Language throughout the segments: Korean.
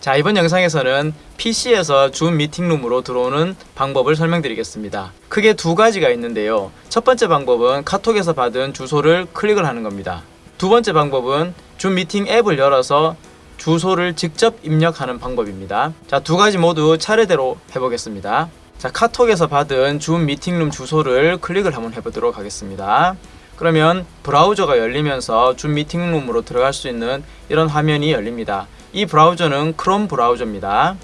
자 이번 영상에서는 PC에서 줌 미팅룸으로 들어오는 방법을 설명드리겠습니다. 크게 두 가지가 있는데요. 첫 번째 방법은 카톡에서 받은 주소를 클릭을 하는 겁니다. 두 번째 방법은 줌 미팅 앱을 열어서 주소를 직접 입력하는 방법입니다. 자, 두 가지 모두 차례대로 해보겠습니다. 자, 카톡에서 받은 줌 미팅룸 주소를 클릭을 한번 해보도록 하겠습니다. 그러면 브라우저가 열리면서 줌 미팅룸으로 들어갈 수 있는 이런 화면이 열립니다. 이 브라우저는 크롬 브라우저입니다.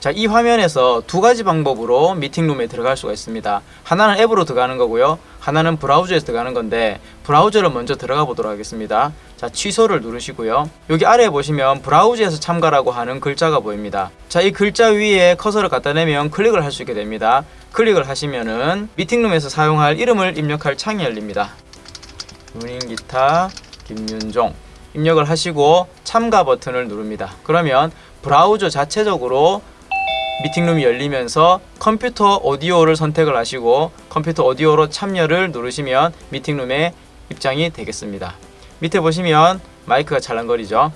자, 이 화면에서 두 가지 방법으로 미팅룸에 들어갈 수가 있습니다. 하나는 앱으로 들어가는 거고요. 하나는 브라우저에서 들어가는 건데 브라우저를 먼저 들어가 보도록 하겠습니다. 자, 취소를 누르시고요. 여기 아래에 보시면 브라우저에서 참가라고 하는 글자가 보입니다. 자, 이 글자 위에 커서를 갖다 대면 클릭을 할 수 있게 됩니다. 클릭을 하시면은 미팅룸에서 사용할 이름을 입력할 창이 열립니다. 유닝 기타 김윤종 입력을 하시고 참가 버튼을 누릅니다. 그러면 브라우저 자체적으로 미팅룸이 열리면서 컴퓨터 오디오를 선택을 하시고 컴퓨터 오디오로 참여를 누르시면 미팅룸에 입장이 되겠습니다. 밑에 보시면 마이크가 찰랑거리죠.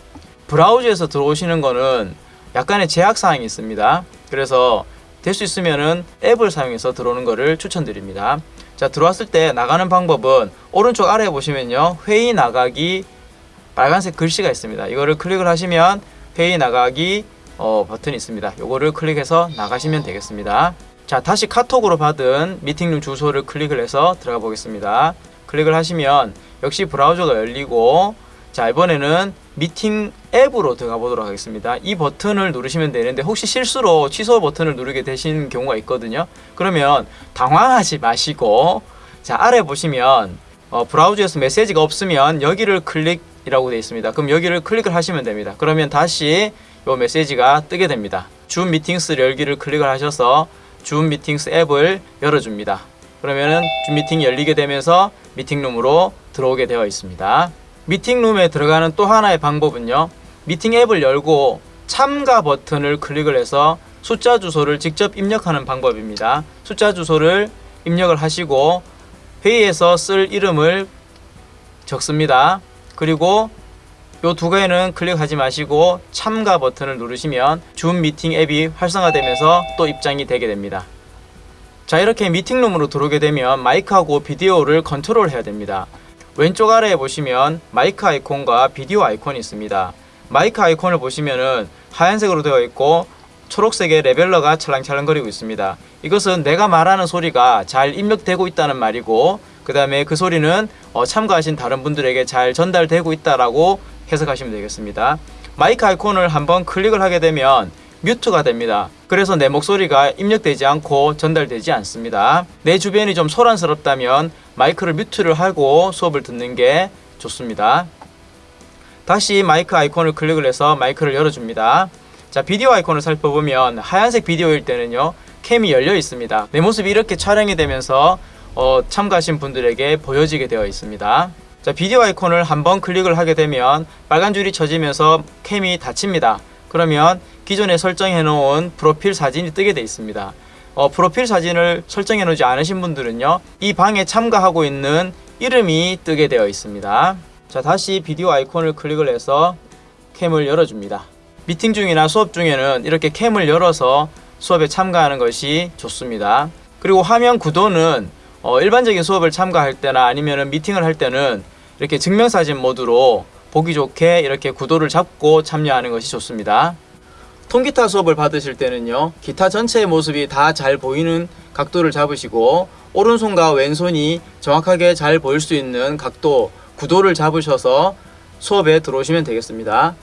브라우저에서 들어오시는 거는 약간의 제약사항이 있습니다. 그래서 될 수 있으면 은 앱을 사용해서 들어오는 것을 추천드립니다. 자 들어왔을 때 나가는 방법은 오른쪽 아래에 보시면요 회의 나가기 빨간색 글씨가 있습니다. 이거를 클릭을 하시면 회의 나가기 어, 버튼이 있습니다. 요거를 클릭해서 나가시면 되겠습니다. 자, 다시 카톡으로 받은 미팅룸 주소를 클릭을 해서 들어가 보겠습니다. 클릭을 하시면 역시 브라우저가 열리고 자, 이번에는 미팅 앱으로 들어가 보도록 하겠습니다. 이 버튼을 누르시면 되는데 혹시 실수로 취소 버튼을 누르게 되신 경우가 있거든요. 그러면 당황하지 마시고 자, 아래 보시면 어, 브라우저에서 메시지가 없으면 여기를 클릭이라고 되어 있습니다. 그럼 여기를 클릭을 하시면 됩니다. 그러면 다시 요 메시지가 뜨게 됩니다. 줌 미팅스 열기를 클릭을 하셔서 줌 미팅스 앱을 열어줍니다. 그러면은 줌 미팅이 열리게 되면서 미팅룸으로 들어오게 되어 있습니다. 미팅룸에 들어가는 또 하나의 방법은요. 미팅 앱을 열고 참가 버튼을 클릭을 해서 숫자 주소를 직접 입력하는 방법입니다. 숫자 주소를 입력을 하시고 회의에서 쓸 이름을 적습니다. 그리고 요 두 개는 클릭하지 마시고 참가 버튼을 누르시면 줌 미팅 앱이 활성화되면서 또 입장이 되게 됩니다. 자 이렇게 미팅룸으로 들어오게 되면 마이크하고 비디오를 컨트롤 해야 됩니다. 왼쪽 아래에 보시면 마이크 아이콘과 비디오 아이콘이 있습니다. 마이크 아이콘을 보시면은 하얀색으로 되어 있고 초록색의 레벨러가 찰랑찰랑거리고 있습니다. 이것은 내가 말하는 소리가 잘 입력되고 있다는 말이고 그 다음에 그 소리는 어, 참가하신 다른 분들에게 잘 전달되고 있다라고 해석하시면 되겠습니다. 마이크 아이콘을 한번 클릭을 하게 되면 뮤트가 됩니다. 그래서 내 목소리가 입력되지 않고 전달되지 않습니다. 내 주변이 좀 소란스럽다면 마이크를 뮤트를 하고 수업을 듣는 게 좋습니다. 다시 마이크 아이콘을 클릭을 해서 마이크를 열어줍니다. 자 비디오 아이콘을 살펴보면 하얀색 비디오일 때는요 캠이 열려 있습니다. 내 모습이 이렇게 촬영이 되면서 어, 참가하신 분들에게 보여지게 되어 있습니다. 자 비디오 아이콘을 한번 클릭을 하게 되면 빨간 줄이 쳐지면서 캠이 닫힙니다. 그러면 기존에 설정해 놓은 프로필 사진이 뜨게 되어 있습니다. 어, 프로필 사진을 설정해 놓지 않으신 분들은요 이 방에 참가하고 있는 이름이 뜨게 되어 있습니다. 자 다시 비디오 아이콘을 클릭을 해서 캠을 열어줍니다. 미팅 중이나 수업 중에는 이렇게 캠을 열어서 수업에 참가하는 것이 좋습니다. 그리고 화면 구도는 어, 일반적인 수업을 참가할 때나 아니면 미팅을 할 때는 이렇게 증명사진 모드로 보기 좋게 이렇게 구도를 잡고 참여하는 것이 좋습니다. 통기타 수업을 받으실 때는요 기타 전체의 모습이 다 잘 보이는 각도를 잡으시고 오른손과 왼손이 정확하게 잘 보일 수 있는 각도 구도를 잡으셔서 수업에 들어오시면 되겠습니다.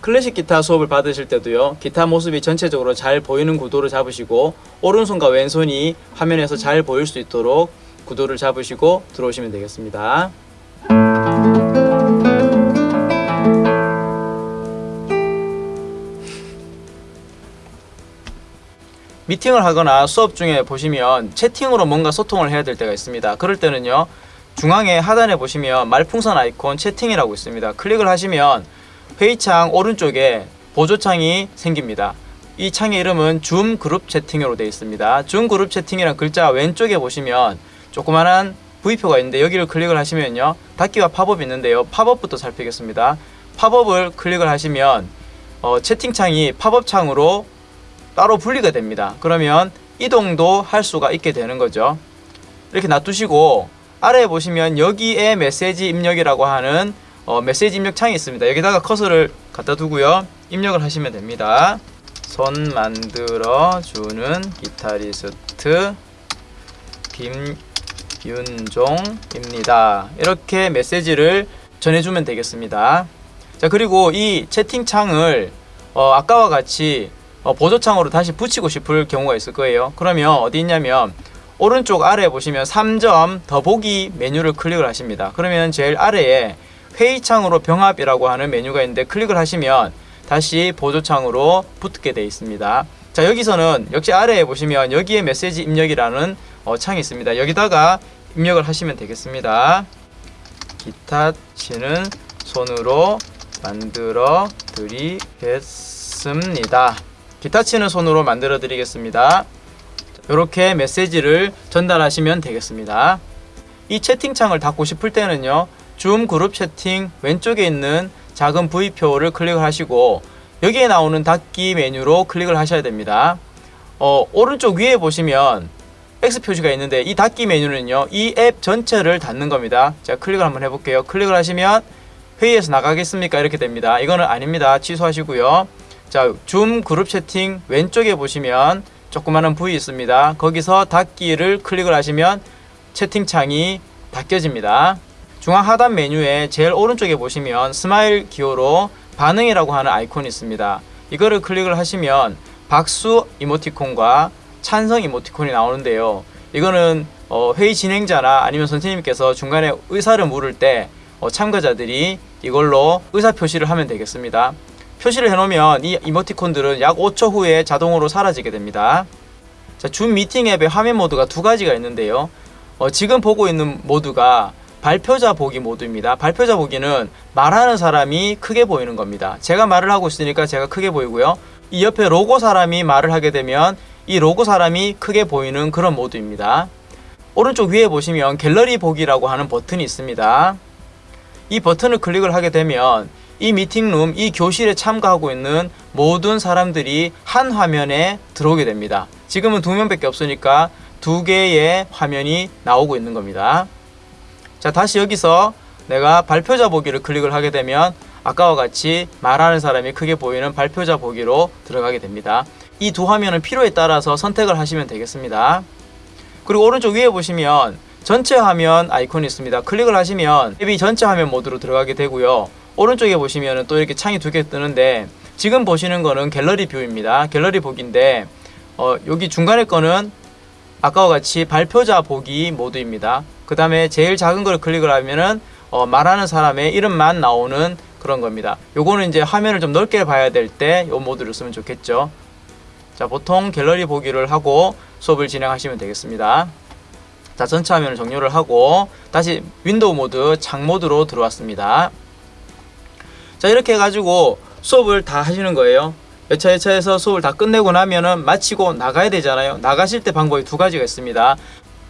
클래식 기타 수업을 받으실 때도요 기타 모습이 전체적으로 잘 보이는 구도를 잡으시고 오른손과 왼손이 화면에서 잘 보일 수 있도록 구도를 잡으시고 들어오시면 되겠습니다 미팅을 하거나 수업 중에 보시면 채팅으로 뭔가 소통을 해야 될 때가 있습니다 그럴 때는요 중앙에 하단에 보시면 말풍선 아이콘 채팅이라고 있습니다 클릭을 하시면 회의창 오른쪽에 보조창이 생깁니다. 이 창의 이름은 줌 그룹 채팅으로 되어 있습니다. 줌 그룹 채팅이란 글자 왼쪽에 보시면 조그만한 V표가 있는데 여기를 클릭을 하시면요. 닫기와 팝업이 있는데요. 팝업부터 살피겠습니다. 팝업을 클릭을 하시면 어, 채팅창이 팝업 창으로 따로 분리가 됩니다. 그러면 이동도 할 수가 있게 되는 거죠. 이렇게 놔두시고 아래에 보시면 여기에 메시지 입력이라고 하는 어, 메시지 입력 창이 있습니다. 여기다가 커서를 갖다 두고요. 입력을 하시면 됩니다. 손 만들어 주는 기타리스트 김 윤종입니다. 이렇게 메시지를 전해주면 되겠습니다. 자 그리고 이 채팅창을 어, 아까와 같이 어, 보조창으로 다시 붙이고 싶을 경우가 있을 거예요. 그러면 어디 있냐면 오른쪽 아래에 보시면 3점 더보기 메뉴를 클릭을 하십니다. 그러면 제일 아래에 회의창으로 병합이라고 하는 메뉴가 있는데 클릭을 하시면 다시 보조창으로 붙게 되어 있습니다. 자 여기서는 역시 아래에 보시면 여기에 메시지 입력이라는 어, 창이 있습니다. 여기다가 입력을 하시면 되겠습니다. 기타 치는 손으로 만들어 드리겠습니다. 기타 치는 손으로 만들어 드리겠습니다. 이렇게 메시지를 전달하시면 되겠습니다. 이 채팅창을 닫고 싶을 때는요. 줌 그룹 채팅 왼쪽에 있는 작은 V표를 클릭을 하시고 여기에 나오는 닫기 메뉴로 클릭을 하셔야 됩니다. 어, 오른쪽 위에 보시면 X 표시가 있는데 이 닫기 메뉴는요. 이 앱 전체를 닫는 겁니다. 자, 클릭을 한번 해볼게요. 클릭을 하시면 회의에서 나가겠습니까? 이렇게 됩니다. 이거는 아닙니다. 취소하시고요. 자, 줌 그룹 채팅 왼쪽에 보시면 조그마한 V 있습니다. 거기서 닫기를 클릭을 하시면 채팅창이 닫혀집니다. 중앙 하단 메뉴에 제일 오른쪽에 보시면 스마일 기호로 반응이라고 하는 아이콘이 있습니다. 이거를 클릭을 하시면 박수 이모티콘과 찬성 이모티콘이 나오는데요. 이거는 어, 회의 진행자나 아니면 선생님께서 중간에 의사를 물을 때 어, 참가자들이 이걸로 의사 표시를 하면 되겠습니다. 표시를 해놓으면 이 이모티콘들은 약 5초 후에 자동으로 사라지게 됩니다. 자, 줌 미팅 앱의 화면 모드가 두 가지가 있는데요. 어, 지금 보고 있는 모드가 발표자 보기 모드입니다. 발표자 보기는 말하는 사람이 크게 보이는 겁니다. 제가 말을 하고 있으니까 제가 크게 보이고요. 이 옆에 로고 사람이 말을 하게 되면 이 로고 사람이 크게 보이는 그런 모드입니다. 오른쪽 위에 보시면 갤러리 보기라고 하는 버튼이 있습니다. 이 버튼을 클릭을 하게 되면 이 미팅룸, 이 교실에 참가하고 있는 모든 사람들이 한 화면에 들어오게 됩니다. 지금은 두 명밖에 없으니까 두 개의 화면이 나오고 있는 겁니다. 자, 다시 여기서 내가 발표자 보기를 클릭을 하게 되면 아까와 같이 말하는 사람이 크게 보이는 발표자 보기로 들어가게 됩니다. 이 두 화면은 필요에 따라서 선택을 하시면 되겠습니다. 그리고 오른쪽 위에 보시면 전체 화면 아이콘이 있습니다. 클릭을 하시면 앱이 전체 화면 모드로 들어가게 되고요. 오른쪽에 보시면 또 이렇게 창이 두 개 뜨는데 지금 보시는 거는 갤러리 view입니다. 갤러리 보기인데 어, 여기 중간에 거는 아까와 같이 발표자 보기 모드입니다. 그 다음에 제일 작은 걸 클릭을 하면은 어, 말하는 사람의 이름만 나오는 그런 겁니다. 요거는 이제 화면을 좀 넓게 봐야 될때이 모드를 쓰면 좋겠죠. 자, 보통 갤러리 보기를 하고 수업을 진행하시면 되겠습니다. 자, 전체 화면을 종료를 하고 다시 윈도우 모드 창 모드로 들어왔습니다. 자, 이렇게 해가지고 수업을 다 하시는 거예요. 여차 여차해서 수업을 다 끝내고 나면은 마치고 나가야 되잖아요. 나가실 때 방법이 두 가지가 있습니다.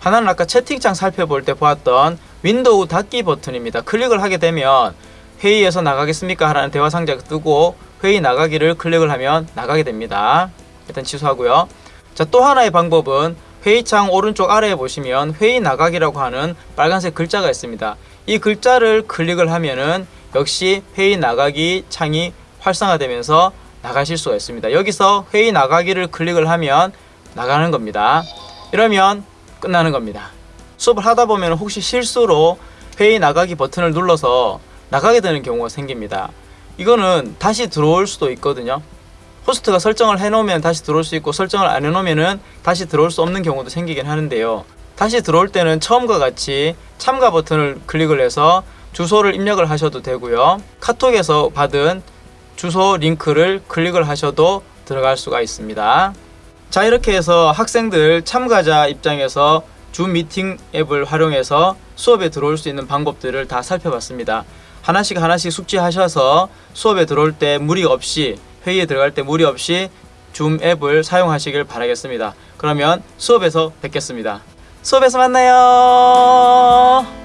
하나는 아까 채팅창 살펴볼 때 보았던 윈도우 닫기 버튼입니다. 클릭을 하게 되면 회의에서 나가겠습니까? 하라는 대화 상자가 뜨고 회의 나가기를 클릭을 하면 나가게 됩니다. 일단 취소하고요. 자, 또 하나의 방법은 회의창 오른쪽 아래에 보시면 회의 나가기라고 하는 빨간색 글자가 있습니다. 이 글자를 클릭을 하면은 역시 회의 나가기 창이 활성화되면서 나가실 수가 있습니다. 여기서 회의 나가기를 클릭을 하면 나가는 겁니다. 이러면 끝나는 겁니다. 수업을 하다 보면 혹시 실수로 회의 나가기 버튼을 눌러서 나가게 되는 경우가 생깁니다. 이거는 다시 들어올 수도 있거든요. 호스트가 설정을 해놓으면 다시 들어올 수 있고 설정을 안 해놓으면 다시 들어올 수 없는 경우도 생기긴 하는데요. 다시 들어올 때는 처음과 같이 참가 버튼을 클릭을 해서 주소를 입력을 하셔도 되고요. 카톡에서 받은 주소 링크를 클릭을 하셔도 들어갈 수가 있습니다. 자 이렇게 해서 학생들 참가자 입장에서 줌 미팅 앱을 활용해서 수업에 들어올 수 있는 방법들을 다 살펴봤습니다. 하나씩 하나씩 숙지하셔서 수업에 들어올 때 무리 없이 회의에 들어갈 때 무리 없이 줌 앱을 사용하시길 바라겠습니다. 그러면 수업에서 뵙겠습니다. 수업에서 만나요.